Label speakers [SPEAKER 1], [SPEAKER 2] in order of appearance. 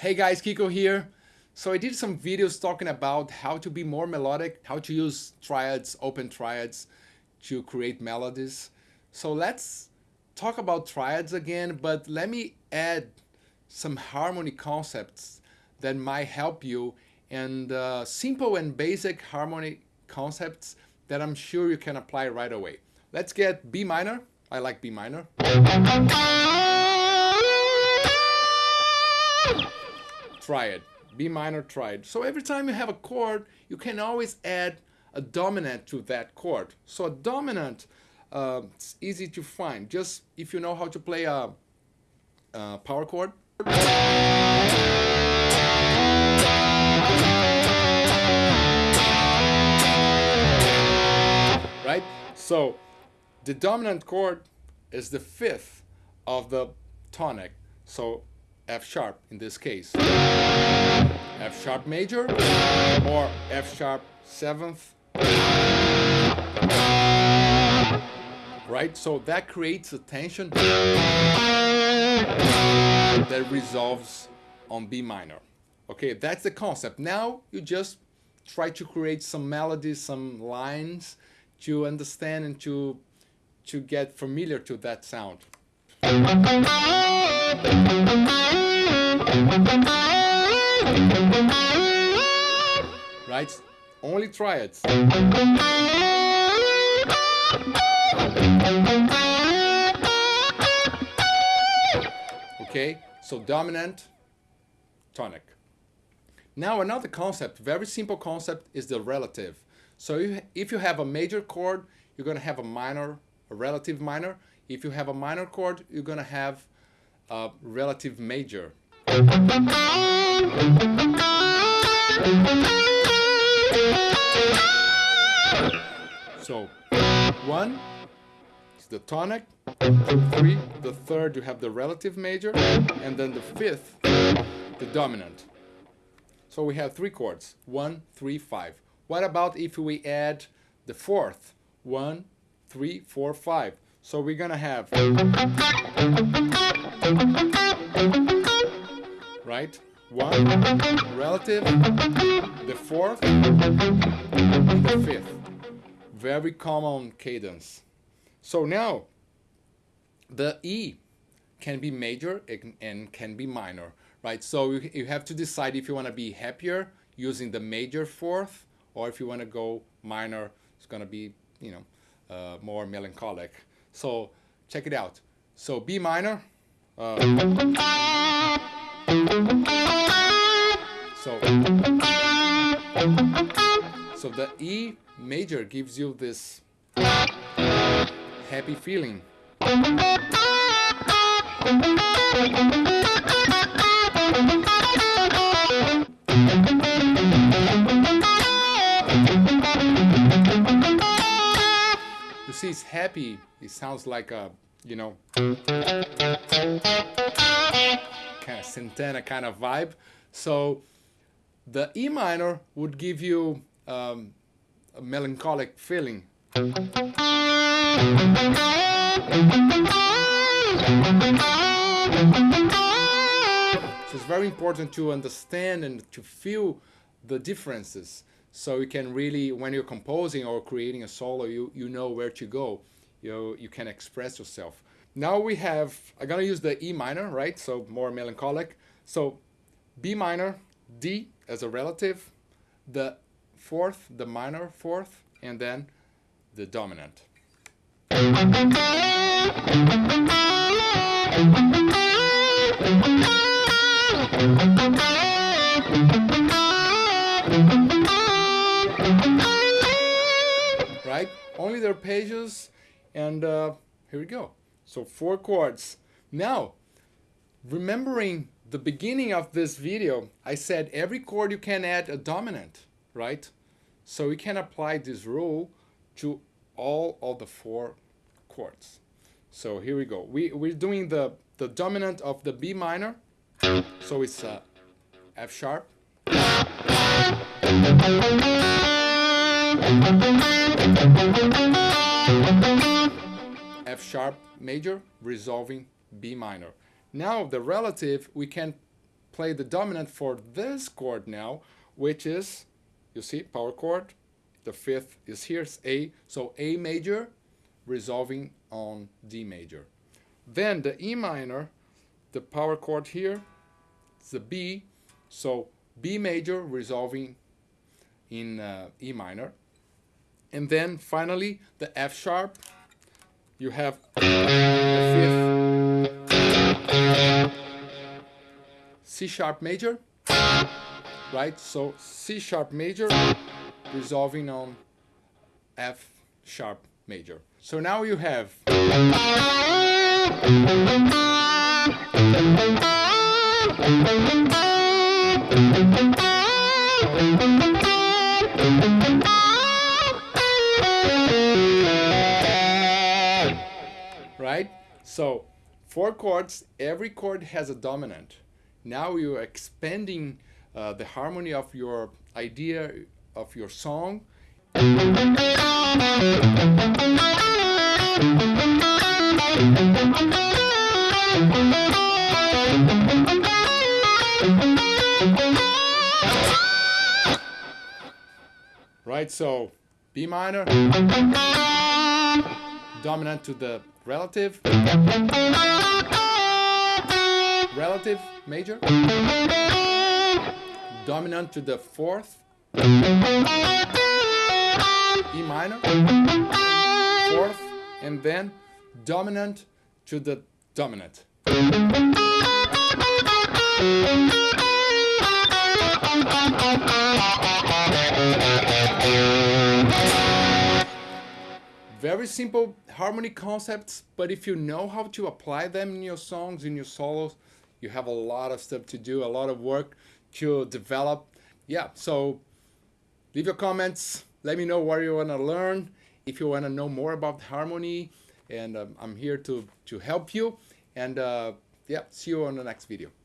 [SPEAKER 1] Hey guys, Kiko here. So I did some videos talking about how to be more melodic, how to use triads, open triads to create melodies. So let's talk about triads again, but let me add some harmony concepts that might help you and uh, simple and basic harmony concepts that I'm sure you can apply right away. Let's get B minor. I like B minor. Triad, B minor triad. So every time you have a chord, you can always add a dominant to that chord. So a dominant, uh, it's easy to find. Just if you know how to play a, a power chord. Right? So the dominant chord is the fifth of the tonic. So F sharp in this case. F sharp major or F sharp seventh. Right? So that creates a tension that resolves on B minor. Okay, that's the concept. Now you just try to create some melodies, some lines to understand and to to get familiar to that sound. Right? Only triads. Okay, so dominant, tonic. Now another concept, very simple concept, is the relative. So if you have a major chord, you're going to have a minor, a relative minor. If you have a minor chord, you're going to have a relative major. So one is the tonic, two, three, the third you have the relative major, and then the fifth, the dominant. So we have three chords, one, three, five. What about if we add the fourth? One, three, four, five. So we're gonna have right? One relative, the fourth, and the fifth. Very common cadence. So now the E can be major and can be minor, right? So you have to decide if you want to be happier using the major fourth or if you want to go minor, it's going to be, you know, uh, more melancholic. So check it out. So B minor. Uh, so, so the E major gives you this happy feeling. Happy. It sounds like a, you know, kind of Santana kind of vibe. So the E minor would give you um, a melancholic feeling. So it's very important to understand and to feel the differences so you can really when you're composing or creating a solo you you know where to go you you can express yourself. Now we have i'm gonna use the e minor right? So more melancholic. So b minor d as a relative the fourth the minor fourth and then the dominant. Right? Only the arpeggios, and uh, here we go. So four chords. Now, remembering the beginning of this video, I said every chord you can add a dominant, right? So we can apply this rule to all of the four chords. So here we go. We, we're doing the, the dominant of the B minor. So it's uh, F sharp. F sharp major resolving B minor. Now the relative we can play the dominant for this chord now, which is, you see, power chord. The fifth is here, it's A. So A major resolving on D major. Then the E minor, the power chord here, it's the B. So B major resolving in uh, E minor. And then finally the F sharp. You have the fifth C sharp major, right? So C sharp major resolving on F sharp major. So now you have right? So four chords, every chord has a dominant. Now you're expanding uh, the harmony of your idea of your song. Right, so B minor, dominant to the relative, relative major, dominant to the fourth, E minor, fourth, and then dominant to the dominant. Very simple harmony concepts, but if you know how to apply them in your songs, in your solos, you have a lot of stuff to do, a lot of work to develop. Yeah, so leave your comments. Let me know what you want to learn. If you want to know more about harmony, and um, I'm here to, to help you. And uh, yeah, see you on the next video.